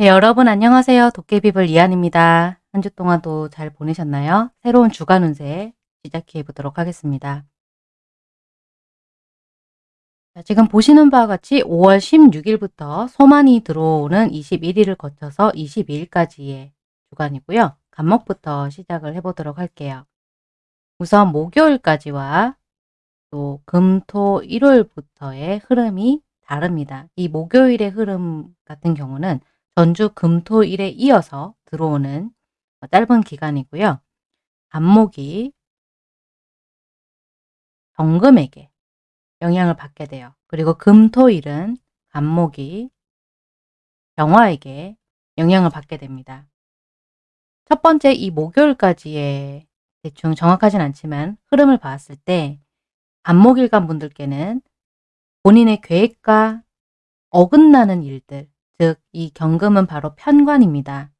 네, 여러분 안녕하세요. 도깨비불 이한입니다. 한 주 동안도 잘 보내셨나요? 새로운 주간 운세 시작해 보도록 하겠습니다. 자, 지금 보시는 바와 같이 5월 16일부터 소만이 들어오는 21일을 거쳐서 22일까지의 주간이고요. 간목부터 시작을 해보도록 할게요. 우선 목요일까지와 또 금, 토, 일요일부터의 흐름이 다릅니다. 이 목요일의 흐름 같은 경우는 전주 금토일에 이어서 들어오는 짧은 기간이고요. 간목이 정금에게 영향을 받게 돼요. 그리고 금토일은 간목이 병화에게 영향을 받게 됩니다. 첫 번째 이 목요일까지의 대충 정확하진 않지만 흐름을 봤을 때 간목일간 분들께는 본인의 계획과 어긋나는 일들, 즉 이 경금은 바로 편관입니다.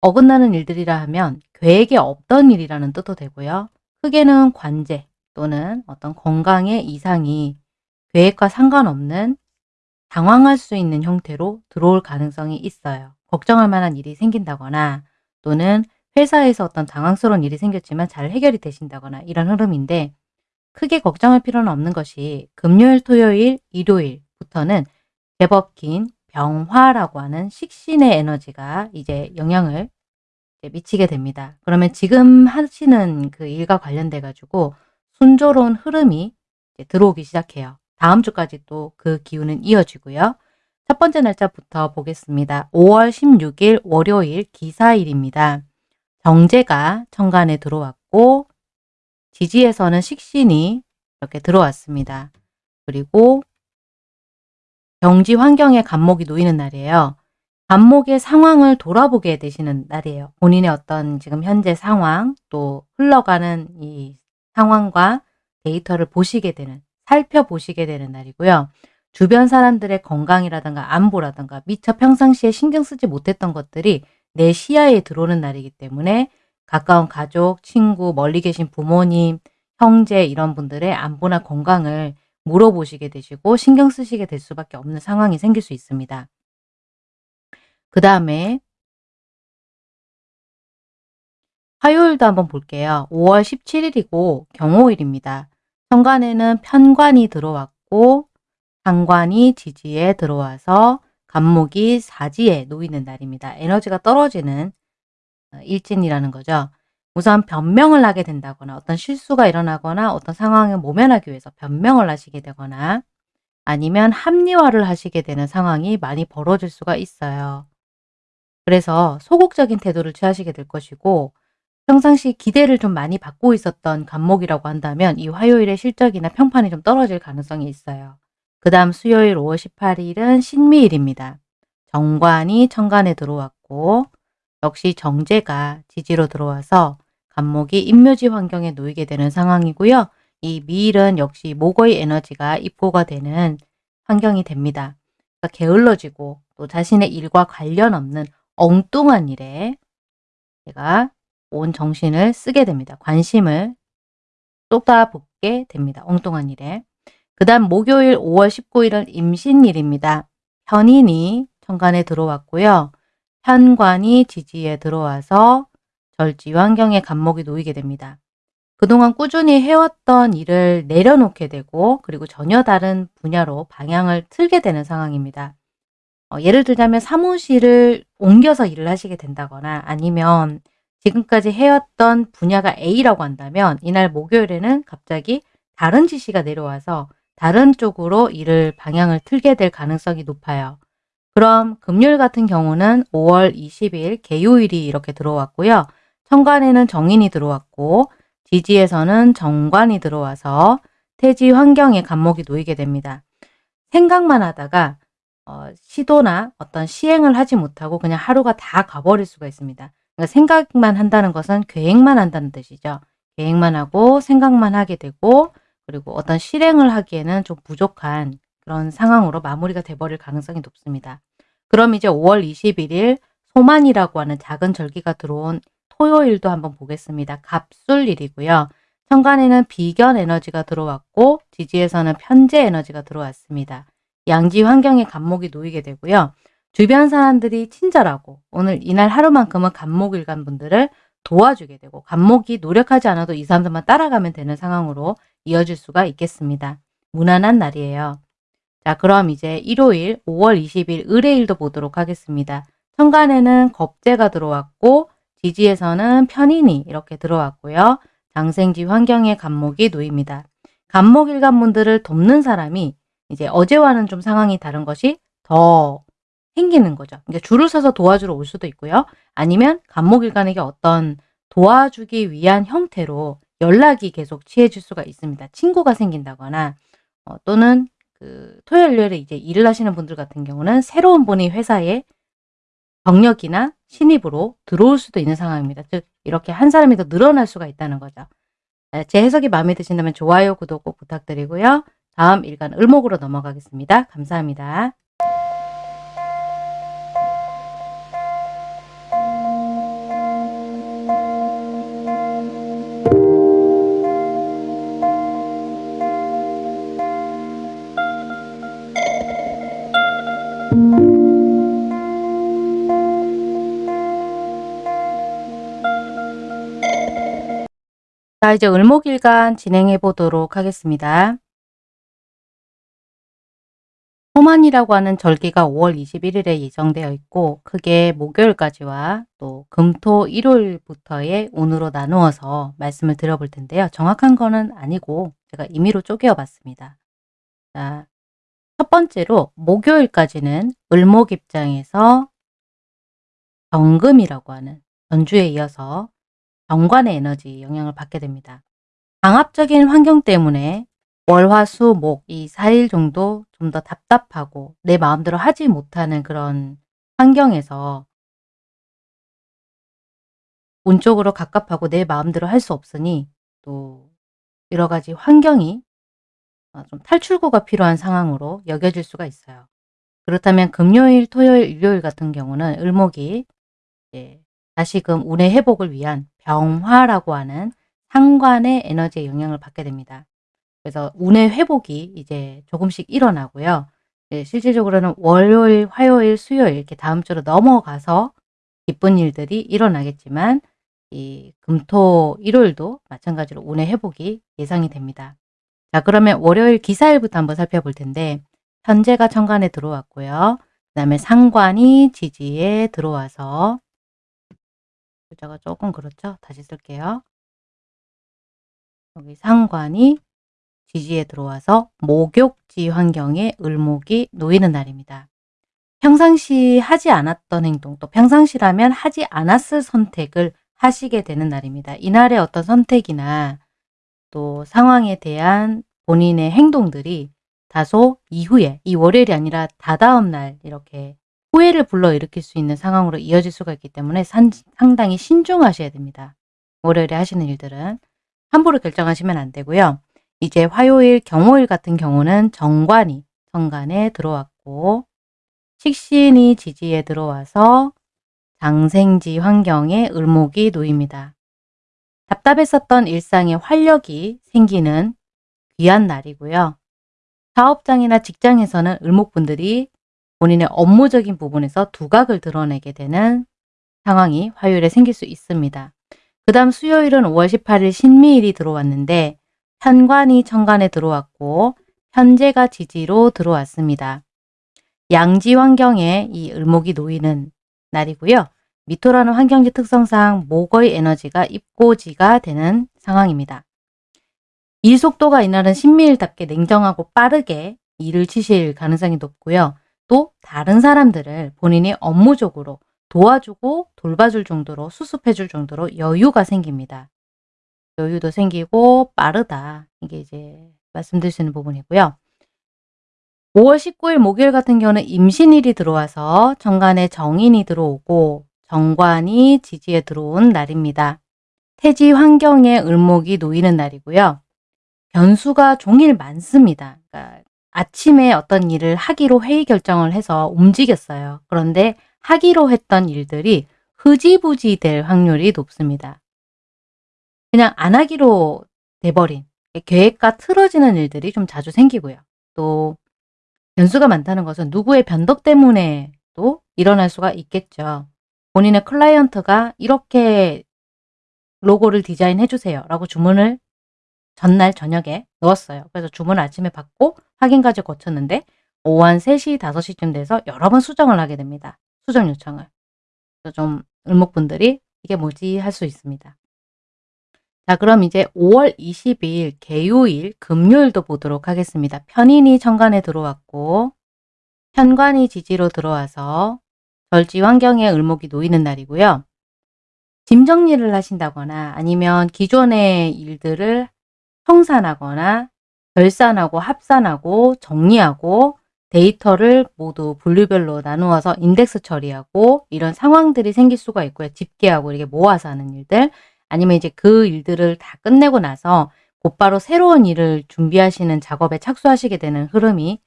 어긋나는 일들이라 하면 계획에 없던 일이라는 뜻도 되고요. 크게는 관제 또는 어떤 건강의 이상이 계획과 상관없는 당황할 수 있는 형태로 들어올 가능성이 있어요. 걱정할 만한 일이 생긴다거나 또는 회사에서 어떤 당황스러운 일이 생겼지만 잘 해결이 되신다거나 이런 흐름인데 크게 걱정할 필요는 없는 것이 금요일, 토요일, 일요일부터는 제법 긴 병화라고 하는 식신의 에너지가 이제 영향을 미치게 됩니다. 그러면 지금 하시는 그 일과 관련돼 가지고 순조로운 흐름이 들어오기 시작해요. 다음 주까지 또 그 기운은 이어지고요. 첫 번째 날짜부터 보겠습니다. 5월 16일 월요일 기사일입니다. 정제가 천간에 들어왔고 지지에서는 식신이 이렇게 들어왔습니다. 그리고 경지 환경에 간목이 놓이는 날이에요. 간목의 상황을 돌아보게 되시는 날이에요. 본인의 어떤 지금 현재 상황 또 흘러가는 이 상황과 데이터를 보시게 되는 살펴보시게 되는 날이고요. 주변 사람들의 건강이라든가 안보라든가 미처 평상시에 신경 쓰지 못했던 것들이 내 시야에 들어오는 날이기 때문에 가까운 가족, 친구, 멀리 계신 부모님, 형제 이런 분들의 안보나 건강을 물어보시게 되시고 신경 쓰시게 될 수밖에 없는 상황이 생길 수 있습니다. 그 다음에 화요일도 한번 볼게요. 5월 17일이고 경호일입니다. 현관에는 편관이 들어왔고 상관이 지지에 들어와서 간목이 사지에 놓이는 날입니다. 에너지가 떨어지는 어, 일진이라는 거죠. 우선 변명을 하게 된다거나 어떤 실수가 일어나거나 어떤 상황을 모면하기 위해서 변명을 하시게 되거나 아니면 합리화를 하시게 되는 상황이 많이 벌어질 수가 있어요. 그래서 소극적인 태도를 취하시게 될 것이고 평상시 기대를 좀 많이 받고 있었던 간목이라고 한다면 이 화요일의 실적이나 평판이 좀 떨어질 가능성이 있어요. 그 다음 수요일 5월 18일은 신미일입니다. 정관이 천간에 들어왔고 역시 정제가 지지로 들어와서 간목이 임묘지 환경에 놓이게 되는 상황이고요. 이 미일은 역시 목의 에너지가 입고가 되는 환경이 됩니다. 그러니까 게을러지고 또 자신의 일과 관련 없는 엉뚱한 일에 제가 온 정신을 쓰게 됩니다. 관심을 쏟아붓게 됩니다. 엉뚱한 일에. 그 다음 목요일 5월 19일은 임신일입니다. 현인이 천간에 들어왔고요. 현관이 지지에 들어와서 절지 환경에 간목이 놓이게 됩니다. 그동안 꾸준히 해왔던 일을 내려놓게 되고 그리고 전혀 다른 분야로 방향을 틀게 되는 상황입니다. 어, 예를 들자면 사무실을 옮겨서 일을 하시게 된다거나 아니면 지금까지 해왔던 분야가 A라고 한다면 이날 목요일에는 갑자기 다른 지시가 내려와서 다른 쪽으로 일을 방향을 틀게 될 가능성이 높아요. 그럼 금요일 같은 경우는 5월 20일 개요일이 이렇게 들어왔고요. 천간에는 정인이 들어왔고 지지에서는 정관이 들어와서 태지 환경에 간목이 놓이게 됩니다. 생각만 하다가 어, 시도나 어떤 시행을 하지 못하고 그냥 하루가 다 가버릴 수가 있습니다. 그러니까 생각만 한다는 것은 계획만 한다는 뜻이죠. 계획만 하고 생각만 하게 되고 그리고 어떤 실행을 하기에는 좀 부족한 그런 상황으로 마무리가 돼버릴 가능성이 높습니다. 그럼 이제 5월 21일 소만이라고 하는 작은 절기가 들어온 토요일도 한번 보겠습니다. 갑술일이고요. 천간에는 비견 에너지가 들어왔고 지지에서는 편재 에너지가 들어왔습니다. 양지 환경에 간목이 놓이게 되고요. 주변 사람들이 친절하고 오늘 이날 하루만큼은 간목일간 분들을 도와주게 되고 간목이 노력하지 않아도 이 사람들만 따라가면 되는 상황으로 이어질 수가 있겠습니다. 무난한 날이에요. 자 그럼 이제 일요일 5월 20일 의뢰일도 보도록 하겠습니다. 천간에는 겁재가 들어왔고 지지에서는 편인이 이렇게 들어왔고요. 장생지 환경에 간목이 놓입니다. 간목 일간 분들을 돕는 사람이 이제 어제와는 좀 상황이 다른 것이 더 생기는 거죠. 그러니까 줄을 서서 도와주러 올 수도 있고요. 아니면 간목일간에게 어떤 도와주기 위한 형태로 연락이 계속 취해질 수가 있습니다. 친구가 생긴다거나 어, 또는 그 토요일 일요일에 이제 일을 하시는 분들 같은 경우는 새로운 분이 회사에 경력이나 신입으로 들어올 수도 있는 상황입니다. 즉 이렇게 한 사람이 더 늘어날 수가 있다는 거죠. 제 해석이 마음에 드신다면 좋아요, 구독 꼭 부탁드리고요. 다음 일간 을목으로 넘어가겠습니다. 감사합니다. 자 이제 을목일간 진행해 보도록 하겠습니다. 호만이라고 하는 절기가 5월 21일에 예정되어 있고 크게 목요일까지와 또 금토 일요일부터의 운으로 나누어서 말씀을 드려볼 텐데요. 정확한 거는 아니고 제가 임의로 쪼개어 봤습니다. 자, 첫 번째로 목요일까지는 을목 입장에서 정금이라고 하는 전주에 이어서 정관의 에너지 영향을 받게 됩니다. 강압적인 환경 때문에 월화수 목 이 4일 정도 좀 더 답답하고 내 마음대로 하지 못하는 그런 환경에서 운 쪽으로 갑갑하고 내 마음대로 할 수 없으니 또 여러 가지 환경이 어, 좀 탈출구가 필요한 상황으로 여겨질 수가 있어요. 그렇다면 금요일, 토요일, 일요일 같은 경우는 을목이 다시금 운의 회복을 위한 병화라고 하는 상관의 에너지의 영향을 받게 됩니다. 그래서 운의 회복이 이제 조금씩 일어나고요. 네, 실질적으로는 월요일, 화요일, 수요일 이렇게 다음 주로 넘어가서 기쁜 일들이 일어나겠지만 이 금토 일요일도 마찬가지로 운의 회복이 예상이 됩니다. 자 그러면 월요일 기사일부터 한번 살펴볼 텐데 현재가 천간에 들어왔고요. 그 다음에 상관이 지지에 들어와서 글자가 조금 그렇죠? 다시 쓸게요. 여기 상관이 지지에 들어와서 목욕지 환경에 을목이 놓이는 날입니다. 평상시 하지 않았던 행동, 또 평상시라면 하지 않았을 선택을 하시게 되는 날입니다. 이날의 어떤 선택이나 또 상황에 대한 본인의 행동들이 다소 이후에 이 월요일이 아니라 다다음 날 이렇게 후회를 불러일으킬 수 있는 상황으로 이어질 수가 있기 때문에 산, 상당히 신중하셔야 됩니다. 월요일에 하시는 일들은 함부로 결정하시면 안 되고요. 이제 화요일, 경호일 같은 경우는 정관이 정관에 들어왔고 식신이 지지에 들어와서 장생지 환경에 을목이 놓입니다. 답답했었던 일상에 활력이 생기는 귀한 날이고요. 사업장이나 직장에서는 을목분들이 본인의 업무적인 부분에서 두각을 드러내게 되는 상황이 화요일에 생길 수 있습니다. 그 다음 수요일은 5월 18일 신미일이 들어왔는데 편관이 천간에 들어왔고 현재가 지지로 들어왔습니다. 양지 환경에 이 을목이 놓이는 날이고요. 미토라는 환경지 특성상 목의 에너지가 입고지가 되는 상황입니다. 일 속도가 이날은 신미일답게 냉정하고 빠르게 일을 치실 가능성이 높고요. 또 다른 사람들을 본인이 업무적으로 도와주고 돌봐줄 정도로 수습해줄 정도로 여유가 생깁니다. 여유도 생기고 빠르다. 이게 이제 말씀드릴 수 있는 부분이고요. 5월 19일 목요일 같은 경우는 임신일이 들어와서 정관에 정인이 들어오고 정관이 지지에 들어온 날입니다. 태지 환경에 을목이 놓이는 날이고요. 변수가 종일 많습니다. 그러니까 아침에 어떤 일을 하기로 회의 결정을 해서 움직였어요. 그런데 하기로 했던 일들이 흐지부지 될 확률이 높습니다. 그냥 안 하기로 돼버린 계획과 틀어지는 일들이 좀 자주 생기고요. 또 변수가 많다는 것은 누구의 변덕 때문에 또 일어날 수가 있겠죠. 본인의 클라이언트가 이렇게 로고를 디자인해 주세요 라고 주문을 전날 저녁에 넣었어요. 그래서 주문을 아침에 받고 확인까지 거쳤는데 오후 한 3시, 5시쯤 돼서 여러 번 수정을 하게 됩니다. 수정 요청을. 그래서 좀 을목분들이 이게 뭐지 할 수 있습니다. 자 그럼 이제 5월 20일 개요일 금요일도 보도록 하겠습니다. 편인이 천간에 들어왔고 현관이 지지로 들어와서 절지 환경에 을목이 놓이는 날이고요. 짐 정리를 하신다거나 아니면 기존의 일들을 청산하거나 결산하고 합산하고 정리하고 데이터를 모두 분류별로 나누어서 인덱스 처리하고 이런 상황들이 생길 수가 있고요. 집계하고 이렇게 모아서 하는 일들 아니면 이제 그 일들을 다 끝내고 나서 곧바로 새로운 일을 준비하시는 작업에 착수하시게 되는 흐름이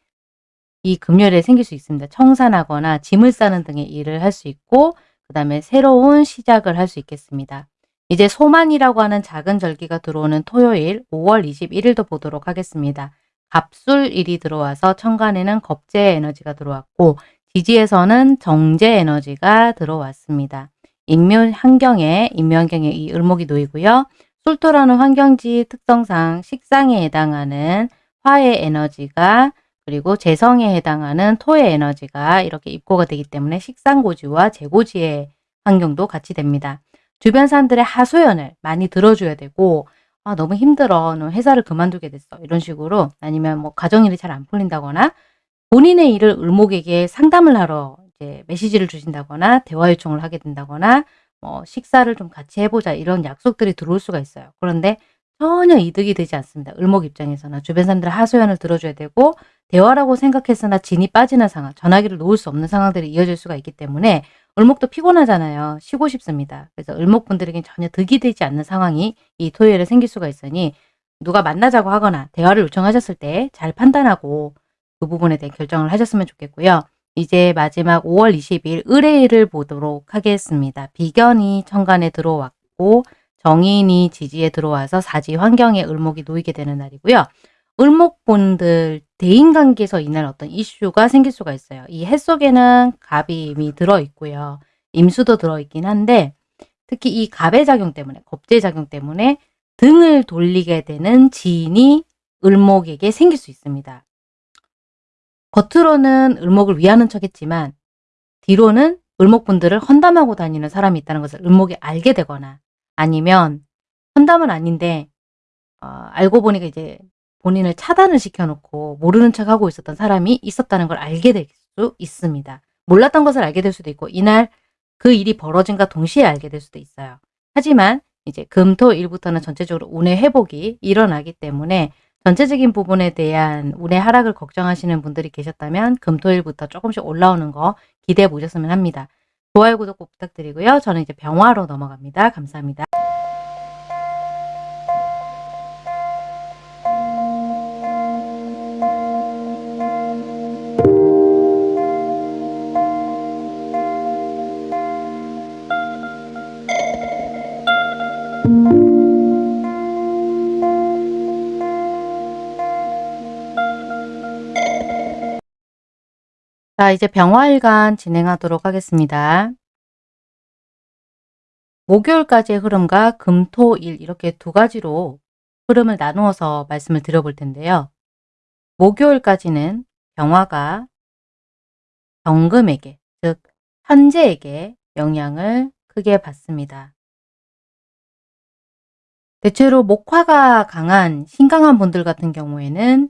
이 금요일에 생길 수 있습니다. 청산하거나 짐을 싸는 등의 일을 할 수 있고 그 다음에 새로운 시작을 할 수 있겠습니다. 이제 소만이라고 하는 작은 절기가 들어오는 토요일 5월 21일도 보도록 하겠습니다. 갑술일이 들어와서 천간에는 겁재 에너지가 들어왔고 지지에서는 정제 에너지가 들어왔습니다. 인묘 환경에 인묘 환경에 이 을목이 놓이고요. 술토라는 환경지 특성상 식상에 해당하는 화의 에너지가 그리고 재성에 해당하는 토의 에너지가 이렇게 입고가 되기 때문에 식상고지와 재고지의 환경도 같이 됩니다. 주변 사람들의 하소연을 많이 들어줘야 되고 아, 너무 힘들어. 너 회사를 그만두게 됐어. 이런 식으로 아니면 뭐 가정일이 잘 안 풀린다거나 본인의 일을 을목에게 상담을 하러 이제 메시지를 주신다거나 대화 요청을 하게 된다거나 뭐 식사를 좀 같이 해보자 이런 약속들이 들어올 수가 있어요. 그런데 전혀 이득이 되지 않습니다. 을목 입장에서는 주변 사람들의 하소연을 들어줘야 되고 대화라고 생각했으나 진이 빠지는 상황, 전화기를 놓을 수 없는 상황들이 이어질 수가 있기 때문에 을목도 피곤하잖아요. 쉬고 싶습니다. 그래서 을목분들에겐 전혀 득이 되지 않는 상황이 이 토요일에 생길 수가 있으니 누가 만나자고 하거나 대화를 요청하셨을 때 잘 판단하고 그 부분에 대해 결정을 하셨으면 좋겠고요. 이제 마지막 5월 20일 을의일을 보도록 하겠습니다. 비견이 천간에 들어왔고 정인이 지지에 들어와서 사지 환경에 을목이 놓이게 되는 날이고요. 을목분들 대인관계에서 인할 어떤 이슈가 생길 수가 있어요. 이 해 속에는 갑이 이미 들어있고요. 임수도 들어있긴 한데 특히 이 갑의 작용 때문에 겁재 작용 때문에 등을 돌리게 되는 지인이 을목에게 생길 수 있습니다. 겉으로는 을목을 위하는 척했지만 뒤로는 을목분들을 헌담하고 다니는 사람이 있다는 것을 을목이 알게 되거나 아니면 헌담은 아닌데 어, 알고 보니까 이제 본인을 차단을 시켜놓고 모르는 척하고 있었던 사람이 있었다는 걸 알게 될 수 있습니다. 몰랐던 것을 알게 될 수도 있고 이날 그 일이 벌어진과 동시에 알게 될 수도 있어요. 하지만 이제 금, 토, 일부터는 전체적으로 운의 회복이 일어나기 때문에 전체적인 부분에 대한 운의 하락을 걱정하시는 분들이 계셨다면 금, 토, 일부터 조금씩 올라오는 거 기대해 보셨으면 합니다. 좋아요, 구독 꼭 부탁드리고요. 저는 이제 병화로 넘어갑니다. 감사합니다. 자, 이제 병화일간 진행하도록 하겠습니다. 목요일까지의 흐름과 금, 토, 일 이렇게 두 가지로 흐름을 나누어서 말씀을 드려볼 텐데요. 목요일까지는 병화가 경금에게, 즉 현재에게 영향을 크게 받습니다. 대체로 목화가 강한 신강한 분들 같은 경우에는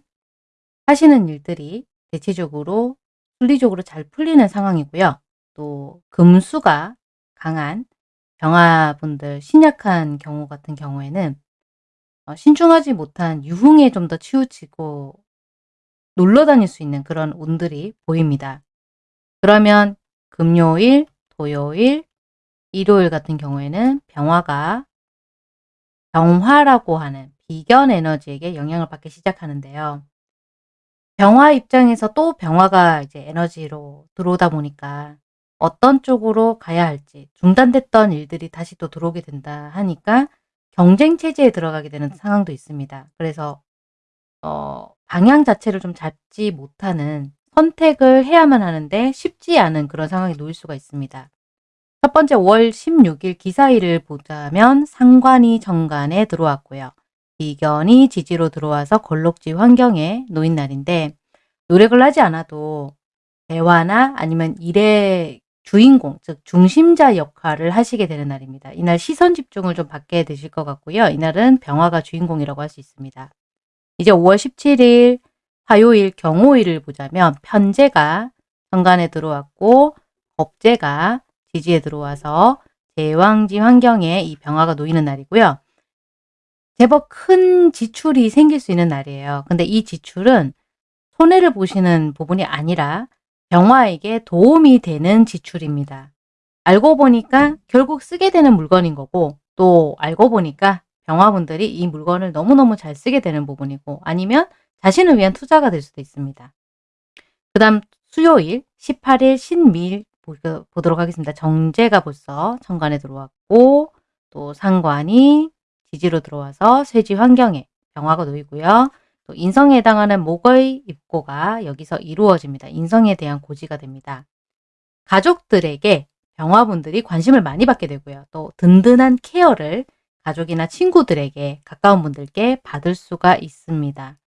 하시는 일들이 대체적으로 순리적으로 잘 풀리는 상황이고요. 또 금수가 강한 병화분들 신약한 경우 같은 경우에는 어, 신중하지 못한 유흥에 좀 더 치우치고 놀러 다닐 수 있는 그런 운들이 보입니다. 그러면 금요일, 토요일, 일요일 같은 경우에는 병화가 병화라고 하는 비견 에너지에게 영향을 받기 시작하는데요. 병화 입장에서 또 병화가 이제 에너지로 들어오다 보니까 어떤 쪽으로 가야 할지 중단됐던 일들이 다시 또 들어오게 된다 하니까 경쟁 체제에 들어가게 되는 상황도 있습니다. 그래서 어 방향 자체를 좀 잡지 못하는 선택을 해야만 하는데 쉽지 않은 그런 상황에 놓일 수가 있습니다. 첫 번째 5월 16일 기사일을 보자면 상관이 정관에 들어왔고요. 비견이 지지로 들어와서 걸록지 환경에 놓인 날인데 노력을 하지 않아도 대화나 아니면 일의 주인공, 즉 중심자 역할을 하시게 되는 날입니다. 이날 시선 집중을 좀 받게 되실 것 같고요. 이날은 병화가 주인공이라고 할 수 있습니다. 이제 5월 17일 화요일 경호일을 보자면 편제가 정관에 들어왔고 법제가 지지에 들어와서 제왕지 환경에 이 병화가 놓이는 날이고요. 제법 큰 지출이 생길 수 있는 날이에요. 근데 이 지출은 손해를 보시는 부분이 아니라 병화에게 도움이 되는 지출입니다. 알고 보니까 결국 쓰게 되는 물건인 거고 또 알고 보니까 병화분들이 이 물건을 너무너무 잘 쓰게 되는 부분이고 아니면 자신을 위한 투자가 될 수도 있습니다. 그 다음 수요일 18일 신미일 보도록 하겠습니다. 정제가 벌써 천간에 들어왔고 또 상관이 지지로 들어와서 쇠지 환경에 병화가 놓이고요. 또 인성에 해당하는 목의 입고가 여기서 이루어집니다. 인성에 대한 고지가 됩니다. 가족들에게 병화분들이 관심을 많이 받게 되고요. 또 든든한 케어를 가족이나 친구들에게 가까운 분들께 받을 수가 있습니다.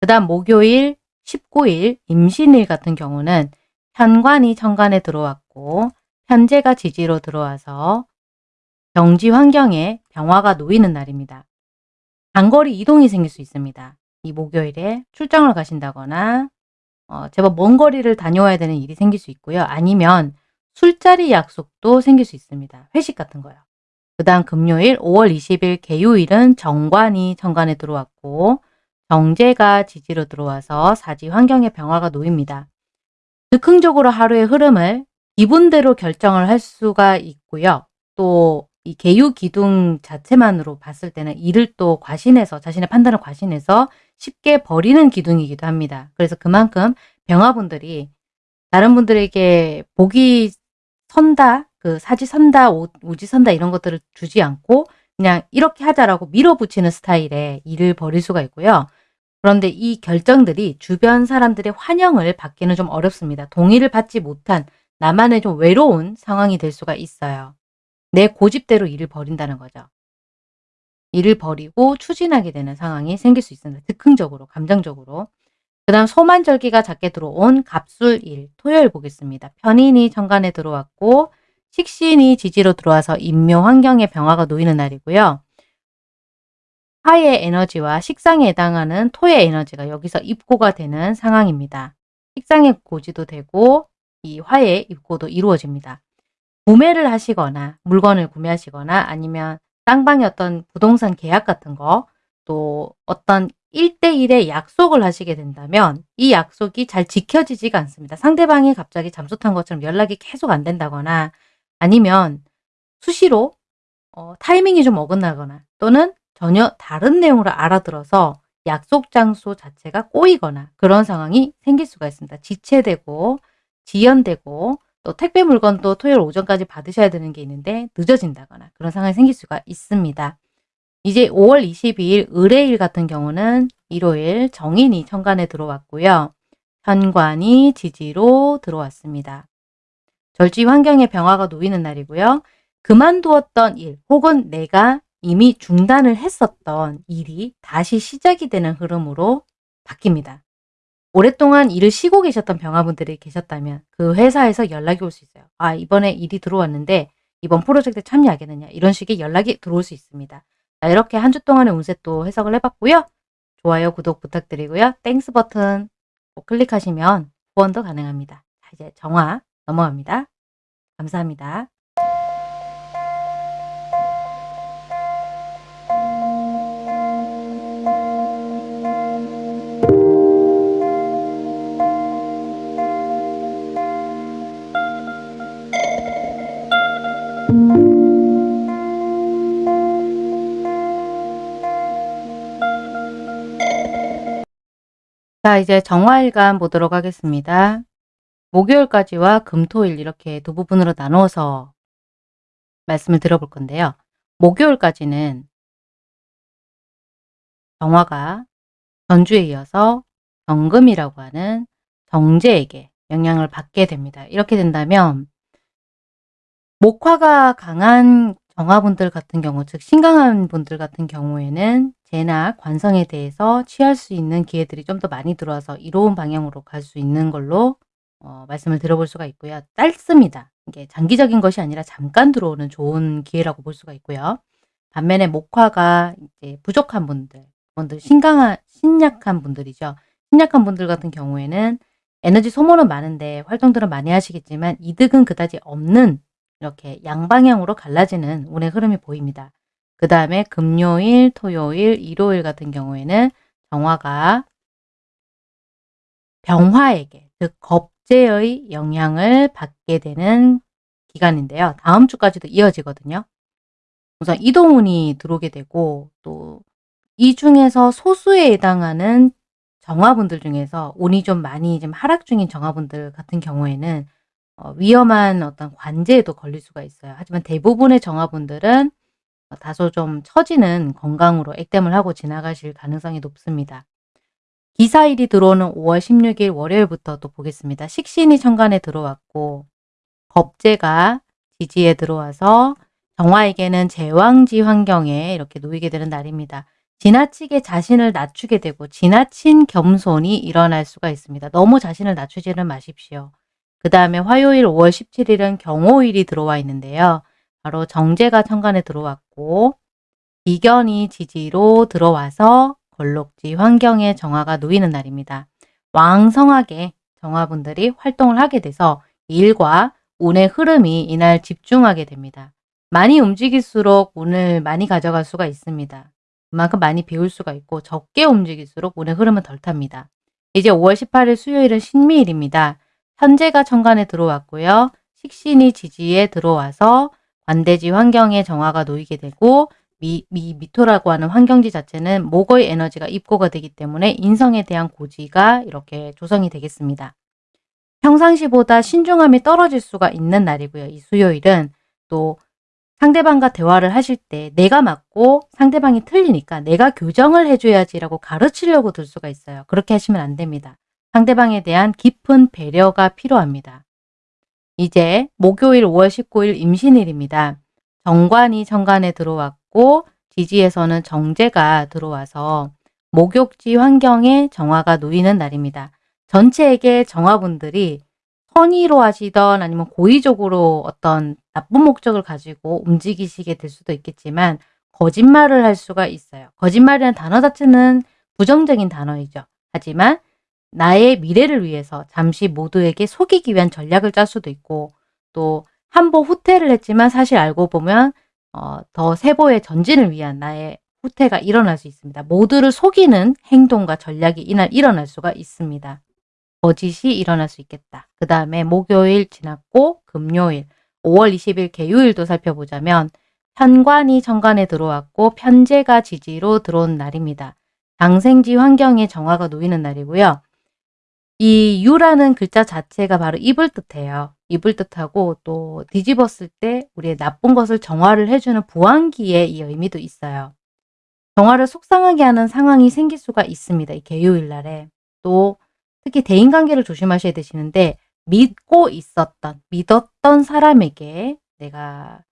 그 다음 목요일 19일 임신일 같은 경우는 편관이 천간에 들어왔고 편제가 지지로 들어와서 경지 환경에 병화가 놓이는 날입니다. 장거리 이동이 생길 수 있습니다. 이 목요일에 출장을 가신다거나 어, 제법 먼 거리를 다녀와야 되는 일이 생길 수 있고요. 아니면 술자리 약속도 생길 수 있습니다. 회식 같은 거요. 그 다음 금요일 5월 20일 개요일은 정관이 천간에 들어왔고 정제가 지지로 들어와서 사지 환경의 병화가 놓입니다. 즉흥적으로 하루의 흐름을 기분대로 결정을 할 수가 있고요. 또 이 개유 기둥 자체만으로 봤을 때는 일을 또 과신해서 자신의 판단을 과신해서 쉽게 버리는 기둥이기도 합니다. 그래서 그만큼 병화분들이 다른 분들에게 복이 선다, 그 사지 선다, 오, 지 선다 이런 것들을 주지 않고 그냥 이렇게 하자라고 밀어붙이는 스타일의 일을 벌일 수가 있고요. 그런데 이 결정들이 주변 사람들의 환영을 받기는 좀 어렵습니다. 동의를 받지 못한 나만의 좀 외로운 상황이 될 수가 있어요. 내 고집대로 일을 벌인다는 거죠. 일을 버리고 추진하게 되는 상황이 생길 수 있습니다. 즉흥적으로, 감정적으로. 그 다음 소만절기가 작게 들어온 갑술일, 토요일 보겠습니다. 편인이 천간에 들어왔고 식신이 지지로 들어와서 인묘 환경의 병화가 놓이는 날이고요. 화의 에너지와 식상에 해당하는 토의 에너지가 여기서 입고가 되는 상황입니다. 식상의 고지도 되고 이 화의 입고도 이루어집니다. 구매를 하시거나 물건을 구매하시거나 아니면 쌍방의 어떤 부동산 계약 같은 거 또 어떤 1대1의 약속을 하시게 된다면 이 약속이 잘 지켜지지가 않습니다. 상대방이 갑자기 잠수 탄 것처럼 연락이 계속 안 된다거나 아니면 수시로 어, 타이밍이 좀 어긋나거나 또는 전혀 다른 내용으로 알아들어서 약속 장소 자체가 꼬이거나 그런 상황이 생길 수가 있습니다. 지체되고 지연되고 또 택배 물건도 토요일 오전까지 받으셔야 되는 게 있는데 늦어진다거나 그런 상황이 생길 수가 있습니다. 이제 5월 22일 의뢰일 같은 경우는 일요일 정인이 천간에 들어왔고요. 현관이 지지로 들어왔습니다. 절지 환경의 병화가 놓이는 날이고요. 그만두었던 일 혹은 내가 이미 중단을 했었던 일이 다시 시작이 되는 흐름으로 바뀝니다. 오랫동안 일을 쉬고 계셨던 병화분들이 계셨다면 그 회사에서 연락이 올 수 있어요. 아 이번에 일이 들어왔는데 이번 프로젝트에 참여하겠느냐 이런 식의 연락이 들어올 수 있습니다. 자, 이렇게 한 주 동안의 운세 또 해석을 해봤고요. 좋아요, 구독 부탁드리고요. Thanks 버튼 꼭 클릭하시면 후원도 가능합니다. 자, 이제 정화 넘어갑니다. 감사합니다. 자, 이제 정화일간 보도록 하겠습니다. 목요일까지와 금토일 이렇게 두 부분으로 나누어서 말씀을 들어볼 건데요. 목요일까지는 정화가 전주에 이어서 경금이라고 하는 정제에게 영향을 받게 됩니다. 이렇게 된다면 목화가 강한 정화분들 같은 경우 즉 신강한 분들 같은 경우에는 재나 관성에 대해서 취할 수 있는 기회들이 좀 더 많이 들어와서 이로운 방향으로 갈 수 있는 걸로 어, 말씀을 들어볼 수가 있고요. 짧습니다. 이게 장기적인 것이 아니라 잠깐 들어오는 좋은 기회라고 볼 수가 있고요. 반면에 목화가 이제 부족한 분들, 분들 신강한 신약한 분들이죠. 신약한 분들 같은 경우에는 에너지 소모는 많은데 활동들은 많이 하시겠지만 이득은 그다지 없는 이렇게 양방향으로 갈라지는 운의 흐름이 보입니다. 그 다음에 금요일, 토요일, 일요일 같은 경우에는 정화가 병화에게 즉 겁재의 영향을 받게 되는 기간인데요. 다음 주까지도 이어지거든요. 우선 이동운이 들어오게 되고 또 이 중에서 소수에 해당하는 정화분들 중에서 운이 좀 많이 좀 하락 중인 정화분들 같은 경우에는 어, 위험한 어떤 관제에도 걸릴 수가 있어요. 하지만 대부분의 정화분들은 어, 다소 좀 처지는 건강으로 액땜을 하고 지나가실 가능성이 높습니다. 기사일이 들어오는 5월 16일 월요일부터 또 보겠습니다. 식신이 천간에 들어왔고 겁재가 지지에 들어와서 정화에게는 제왕지 환경에 이렇게 놓이게 되는 날입니다. 지나치게 자신을 낮추게 되고 지나친 겸손이 일어날 수가 있습니다. 너무 자신을 낮추지는 마십시오. 그 다음에 화요일 5월 17일은 경호일이 들어와 있는데요. 바로 정제가 천간에 들어왔고 비견이 지지로 들어와서 걸록지 환경에 정화가 놓이는 날입니다. 왕성하게 정화분들이 활동을 하게 돼서 일과 운의 흐름이 이날 집중하게 됩니다. 많이 움직일수록 운을 많이 가져갈 수가 있습니다. 그만큼 많이 배울 수가 있고 적게 움직일수록 운의 흐름은 덜 탑니다. 이제 5월 18일 수요일은 신미일입니다. 현재가 천간에 들어왔고요. 식신이 지지에 들어와서 관대지 환경에 정화가 놓이게 되고 미, 미, 미토라고 하는 환경지 자체는 목의 에너지가 입고가 되기 때문에 인성에 대한 고지가 이렇게 조성이 되겠습니다. 평상시보다 신중함이 떨어질 수가 있는 날이고요. 이 수요일은 또 상대방과 대화를 하실 때 내가 맞고 상대방이 틀리니까 내가 교정을 해줘야지라고 가르치려고 들 수가 있어요. 그렇게 하시면 안 됩니다. 상대방에 대한 깊은 배려가 필요합니다. 이제 목요일 5월 19일 임신일입니다. 정관이 정관에 들어왔고 지지에서는 정제가 들어와서 목욕지 환경에 정화가 놓이는 날입니다. 전체에게 정화분들이 선의로 하시던 아니면 고의적으로 어떤 나쁜 목적을 가지고 움직이시게 될 수도 있겠지만 거짓말을 할 수가 있어요. 거짓말이라는 단어 자체는 부정적인 단어이죠. 하지만 나의 미래를 위해서 잠시 모두에게 속이기 위한 전략을 짤 수도 있고 또한번 후퇴를 했지만 사실 알고 보면 어, 더 세보의 전진을 위한 나의 후퇴가 일어날 수 있습니다. 모두를 속이는 행동과 전략이 이날 일어날 수가 있습니다. 거짓이 일어날 수 있겠다. 그 다음에 목요일 지났고 금요일 5월 20일 개요일도 살펴보자면 편관이 정관에 들어왔고 편제가 지지로 들어온 날입니다. 장생지 환경에 정화가 놓이는 날이고요. 이 유라는 글자 자체가 바로 입을 뜻해요. 입을 뜻하고 또 뒤집었을 때 우리의 나쁜 것을 정화를 해주는 부왕기의 이 의미도 있어요. 정화를 속상하게 하는 상황이 생길 수가 있습니다. 이 개요일 날에. 또 특히 대인관계를 조심하셔야 되시는데 믿고 있었던, 믿었던 사람에게 내가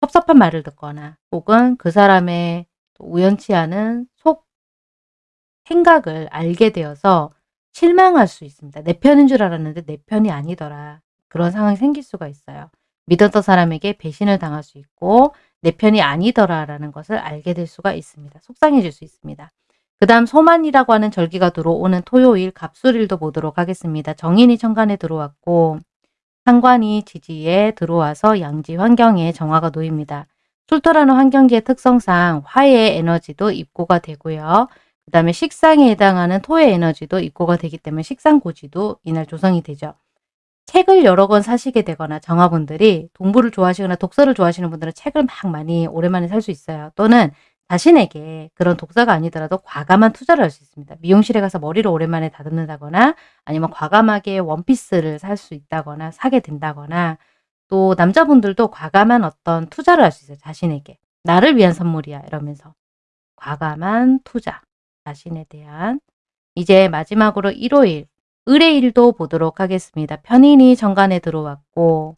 섭섭한 말을 듣거나 혹은 그 사람의 우연치 않은 속 생각을 알게 되어서 실망할 수 있습니다. 내 편인 줄 알았는데 내 편이 아니더라. 그런 상황이 생길 수가 있어요. 믿었던 사람에게 배신을 당할 수 있고 내 편이 아니더라라는 것을 알게 될 수가 있습니다. 속상해질 수 있습니다. 그 다음 소만이라고 하는 절기가 들어오는 토요일 갑술일도 보도록 하겠습니다. 정인이 천간에 들어왔고 상관이 지지에 들어와서 양지 환경에 정화가 놓입니다. 술토라는 환경지의 특성상 화의 에너지도 입고가 되고요. 그 다음에 식상에 해당하는 토의 에너지도 입고가 되기 때문에 식상고지도 이날 조성이 되죠. 책을 여러 권 사시게 되거나 정화분들이 동부를 좋아하시거나 독서를 좋아하시는 분들은 책을 막 많이 오랜만에 살 수 있어요. 또는 자신에게 그런 독서가 아니더라도 과감한 투자를 할 수 있습니다. 미용실에 가서 머리를 오랜만에 다듬는다거나 아니면 과감하게 원피스를 살 수 있다거나 사게 된다거나 또 남자분들도 과감한 어떤 투자를 할 수 있어요. 자신에게. 나를 위한 선물이야 이러면서 과감한 투자. 자신에 대한 이제 마지막으로 일요일 을의 일도 보도록 하겠습니다. 편인이 정관에 들어왔고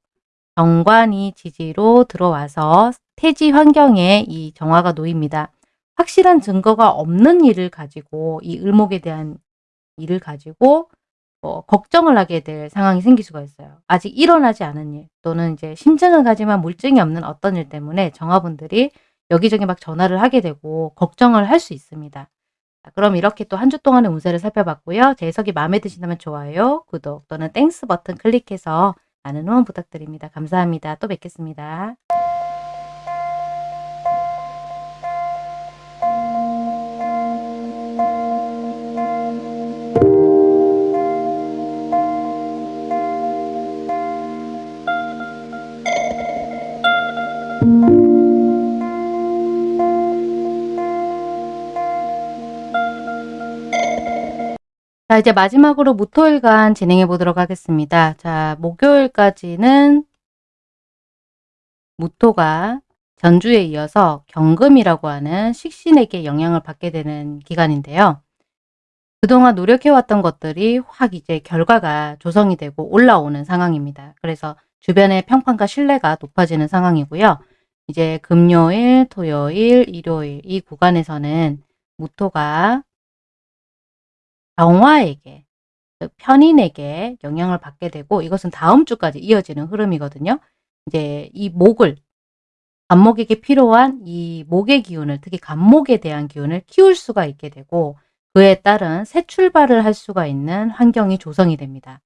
정관이 지지로 들어와서 태지 환경에 이 정화가 놓입니다. 확실한 증거가 없는 일을 가지고 이 을목에 대한 일을 가지고 어, 걱정을 하게 될 상황이 생길 수가 있어요. 아직 일어나지 않은 일 또는 이제 심증을 가지만 물증이 없는 어떤 일 때문에 정화분들이 여기저기 막 전화를 하게 되고 걱정을 할 수 있습니다. 자, 그럼 이렇게 또 한 주 동안의 운세를 살펴봤고요. 제 해석이 마음에 드신다면 좋아요, 구독 또는 Thanks 버튼 클릭해서 많은 후원 부탁드립니다. 감사합니다. 또 뵙겠습니다. 자 이제 마지막으로 무토일간 진행해 보도록 하겠습니다. 자 목요일까지는 무토가 전주에 이어서 경금이라고 하는 식신에게 영향을 받게 되는 기간인데요. 그동안 노력해왔던 것들이 확 이제 결과가 조성이 되고 올라오는 상황입니다. 그래서 주변의 평판과 신뢰가 높아지는 상황이고요. 이제 금요일, 토요일, 일요일 이 구간에서는 무토가 병화에게 편인에게 영향을 받게 되고 이것은 다음 주까지 이어지는 흐름이거든요. 이제 이 목을 간목에게 필요한 이 목의 기운을 특히 간목에 대한 기운을 키울 수가 있게 되고 그에 따른 새 출발을 할 수가 있는 환경이 조성이 됩니다.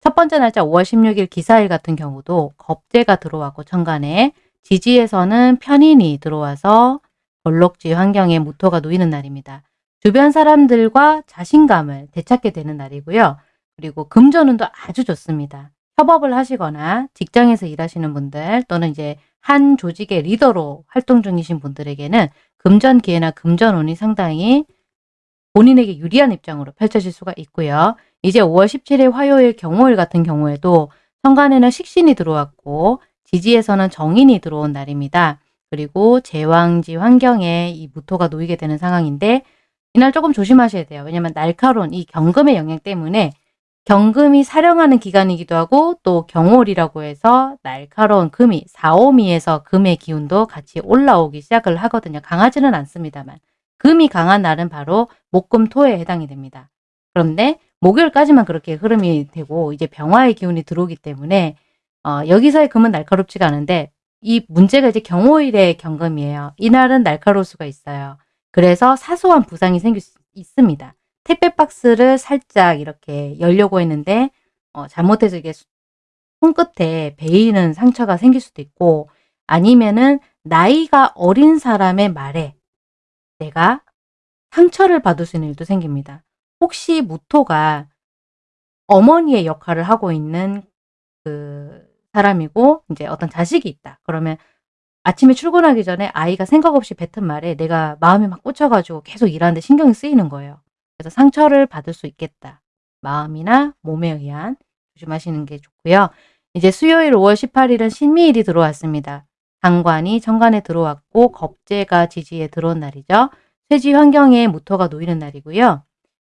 첫 번째 날짜 5월 16일 기사일 같은 경우도 겁재가 들어왔고 천간에 지지에서는 편인이 들어와서 걸록지 환경에 무토가 놓이는 날입니다. 주변 사람들과 자신감을 되찾게 되는 날이고요. 그리고 금전운도 아주 좋습니다. 협업을 하시거나 직장에서 일하시는 분들 또는 이제 한 조직의 리더로 활동 중이신 분들에게는 금전 기회나 금전운이 상당히 본인에게 유리한 입장으로 펼쳐질 수가 있고요. 이제 5월 17일 화요일 경호일 같은 경우에도 천간에는 식신이 들어왔고 지지에서는 정인이 들어온 날입니다. 그리고 제왕지 환경에 이 무토가 놓이게 되는 상황인데 이날 조금 조심하셔야 돼요. 왜냐하면 날카로운 이 경금의 영향 때문에 경금이 사령하는 기간이기도 하고 또 경월이라고 해서 날카로운 금이 4오미에서 금의 기운도 같이 올라오기 시작을 하거든요. 강하지는 않습니다만 금이 강한 날은 바로 목금토에 해당이 됩니다. 그런데 목요일까지만 그렇게 흐름이 되고 이제 병화의 기운이 들어오기 때문에 어, 여기서의 금은 날카롭지가 않은데 이 문제가 이제 경호일의 경금이에요. 이날은 날카로울 수가 있어요. 그래서 사소한 부상이 생길 수 있습니다. 택배 박스를 살짝 이렇게 열려고 했는데 어, 잘못해서 이게 손끝에 베이는 상처가 생길 수도 있고 아니면은 나이가 어린 사람의 말에 내가 상처를 받을 수 있는 일도 생깁니다. 혹시 무토가 어머니의 역할을 하고 있는 그 사람이고 이제 어떤 자식이 있다. 그러면 아침에 출근하기 전에 아이가 생각 없이 뱉은 말에 내가 마음이 막 꽂혀가지고 계속 일하는데 신경이 쓰이는 거예요. 그래서 상처를 받을 수 있겠다. 마음이나 몸에 의한 조심하시는 게 좋고요. 이제 수요일 5월 18일은 신미일이 들어왔습니다. 당관이 정관에 들어왔고 겁재가 지지에 들어온 날이죠. 쇠지 환경에 무토가 놓이는 날이고요.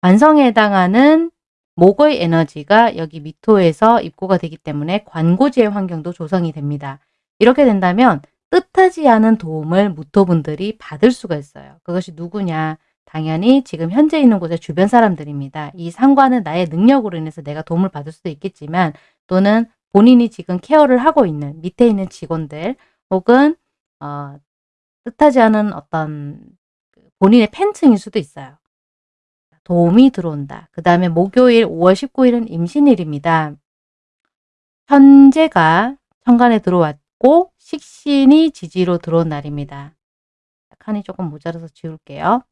관성에 해당하는 목의 에너지가 여기 미토에서 입고가 되기 때문에 관고지의 환경도 조성이 됩니다. 이렇게 된다면 뜻하지 않은 도움을 무토분들이 받을 수가 있어요. 그것이 누구냐? 당연히 지금 현재 있는 곳의 주변 사람들입니다. 이 상관은 나의 능력으로 인해서 내가 도움을 받을 수도 있겠지만 또는 본인이 지금 케어를 하고 있는 밑에 있는 직원들 혹은 어, 뜻하지 않은 어떤 그 본인의 팬층일 수도 있어요. 도움이 들어온다. 그 다음에 목요일 5월 19일은 임신일입니다. 현재가 천간에 들어왔 고 식신이 지지로 들어온 날입니다. 칸이 조금 모자라서 지울게요.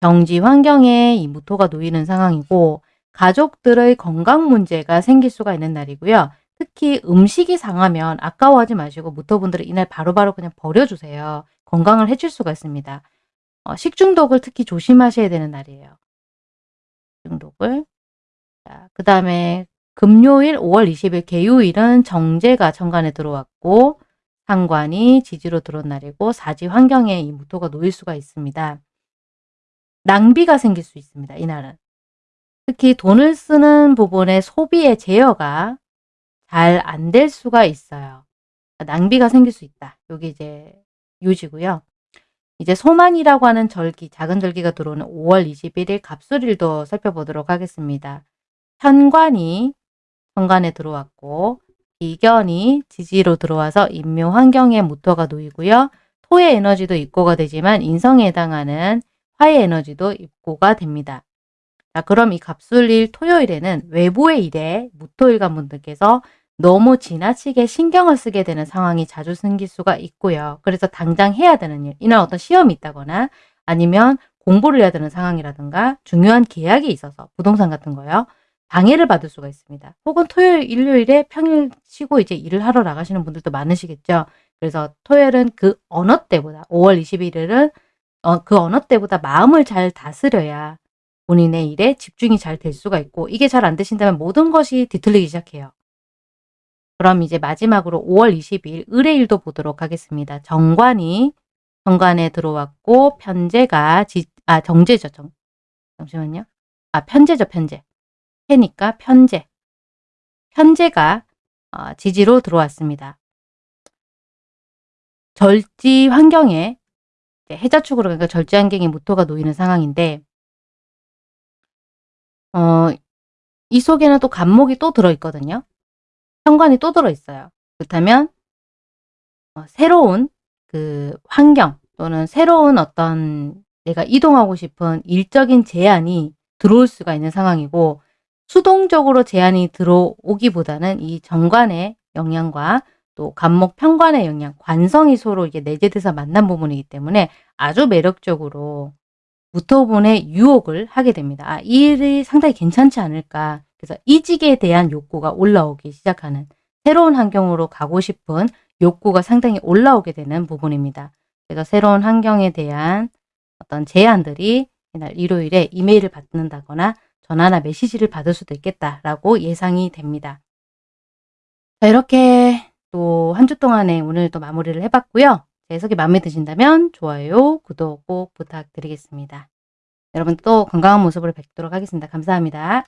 경지 환경에 이 무토가 놓이는 상황이고 가족들의 건강 문제가 생길 수가 있는 날이고요. 특히 음식이 상하면 아까워하지 마시고 무토분들은 이날 바로바로 그냥 버려주세요. 건강을 해칠 수가 있습니다. 어, 식중독을 특히 조심하셔야 되는 날이에요. 식중독을. 그 다음에 금요일 5월 20일 개요일은 정제가 천간에 들어왔고 상관이 지지로 날이고 사지 환경에 이 무토가 놓일 수가 있습니다. 낭비가 생길 수 있습니다. 이날은. 특히 돈을 쓰는 부분의 소비의 제어가 잘 안 될 수가 있어요. 낭비가 생길 수 있다. 여기 이제 유지고요. 이제 소만이라고 하는 절기, 작은 절기가 들어오는 5월 21일 갑술일도 살펴보도록 하겠습니다. 현관이 현관에 들어왔고 비견이 지지로 들어와서 인묘 환경의 모터가 놓이고요. 토의 에너지도 입고가 되지만 인성에 해당하는 화의 에너지도 입고가 됩니다. 자, 그럼 이 갑술일 토요일에는 외부의 일에 무토일관 분들께서 너무 지나치게 신경을 쓰게 되는 상황이 자주 생길 수가 있고요. 그래서 당장 해야 되는 일, 이날 어떤 시험이 있다거나 아니면 공부를 해야 되는 상황이라든가 중요한 계약이 있어서 부동산 같은 거요. 방해를 받을 수가 있습니다. 혹은 토요일, 일요일에 평일 쉬고 이제 일을 하러 나가시는 분들도 많으시겠죠. 그래서 토요일은 그 어느 때보다 5월 21일은 어, 그 어느 때보다 마음을 잘 다스려야 본인의 일에 집중이 잘 될 수가 있고 이게 잘 안 되신다면 모든 것이 뒤틀리기 시작해요. 그럼 이제 마지막으로 5월 20일 의뢰일도 보도록 하겠습니다. 정관이 정관에 들어왔고 편제가 지, 아 정제죠. 정, 잠시만요. 아 편제죠. 편제. 해니까 편제. 편제가 어, 지지로 들어왔습니다. 절지 환경에 해자축으로 그러니까 절지 환경에 무토가 놓이는 상황인데 어, 이 속에는 또 간목이 또 들어있거든요. 현관이 또 들어있어요. 그렇다면 어, 새로운 그 환경 또는 새로운 어떤 내가 이동하고 싶은 일적인 제한이 들어올 수가 있는 상황이고 수동적으로 제한이 들어오기보다는 이 정관의 영향과 또 간목 편관의 영향, 관성이 서로 이게 내재돼서 만난 부분이기 때문에 아주 매력적으로 무토분의 유혹을 하게 됩니다. 아, 이 일이 상당히 괜찮지 않을까. 그래서 이직에 대한 욕구가 올라오기 시작하는 새로운 환경으로 가고 싶은 욕구가 상당히 올라오게 되는 부분입니다. 그래서 새로운 환경에 대한 어떤 제안들이 이날 일요일에 이메일을 받는다거나 전화나 메시지를 받을 수도 있겠다라고 예상이 됩니다. 자, 이렇게 또 한 주 동안에 오늘 또 마무리를 해봤고요. 제 해석이 마음에 드신다면 좋아요, 구독 꼭 부탁드리겠습니다. 여러분 또 건강한 모습으로 뵙도록 하겠습니다. 감사합니다.